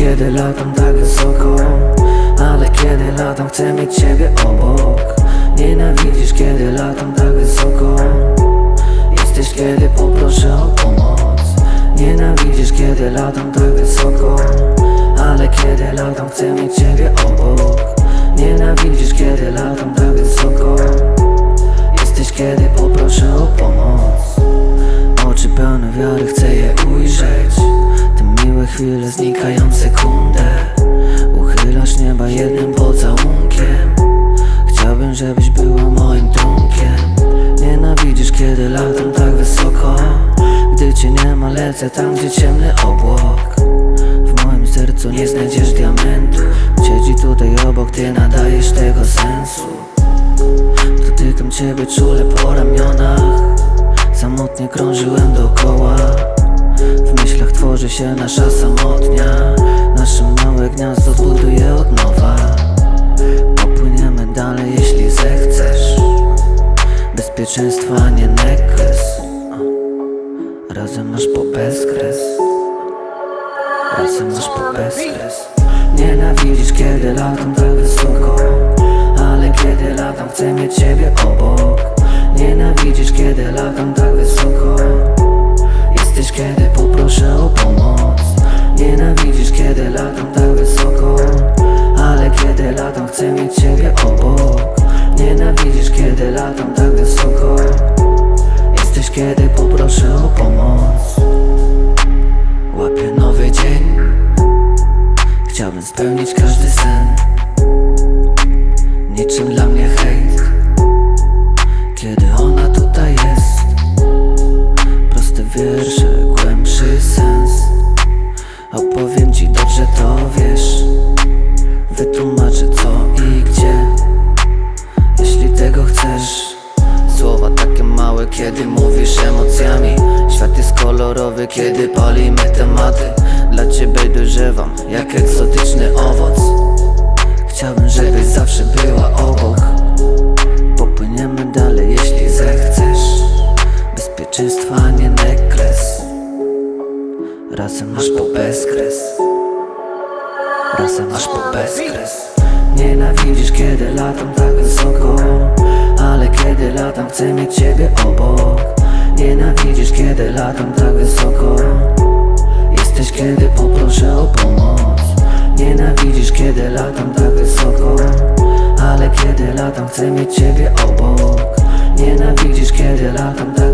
kiedy latam tak wysoko Ale kiedy latam chcę mieć ciebie obok. Nienawidzisz kiedy latam tak wysoko Jesteś kiedy poproszę o pomoc. Nienawidzisz kiedy latam tak wysoko Ale kiedy latam chcę mieć ciebie obok. Nienawidzisz kiedy latam tak chwile znikają sekundę Uchylasz nieba jednym pocałunkiem. Chciałbym, żebyś była moim trunkiem. Nienawidzisz, kiedy latam tak wysoko. Gdy cię nie ma, lecę tam, gdzie ciemny obłok. W moim sercu nie znajdziesz diamentu. Siedzi tutaj obok, ty nadajesz tego sensu. Dotykam ciebie czule po ramionach. Samotnie krążyłem W się nasza samotnia. Nasze małe gniazdo zbuduję od nowa. Popłyniemy dalej, jeśli zechcesz. Bezpieczeństwa, nie nekres. Razem masz po bezkres. Razem masz po bezkres. Nienawidzisz, kiedy latam tak wysoko. Ale kiedy latam, chcę mieć ciebie obok. Nienawidzisz, kiedy latam tak wysoko poproszę o pomoc. Nienawidzisz, kiedy latam tak wysoko Ale kiedy latam, chcę mieć ciebie obok. Nienawidzisz, kiedy latam tak wysoko. Jesteś, kiedy poproszę o pomoc małe, kiedy mówisz emocjami. Świat jest kolorowy, kiedy palimy tematy. Dla ciebie dojrzewam, jak egzotyczny owoc. Chciałbym, żebyś zawsze była obok. Popłyniemy dalej, jeśli zechcesz. Bezpieczeństwa, nie nekres. Razem masz po bezkres. Razem masz po bezkres. Nienawidzisz, kiedy latam tak wysoko kiedy latam, chcę mieć ciebie obok. Nienawidzisz, kiedy latam tak wysoko. Jesteś, kiedy poproszę o pomoc. Nienawidzisz, kiedy latam tak wysoko. Ale kiedy latam, chcę mieć ciebie obok. Nienawidzisz, kiedy latam tak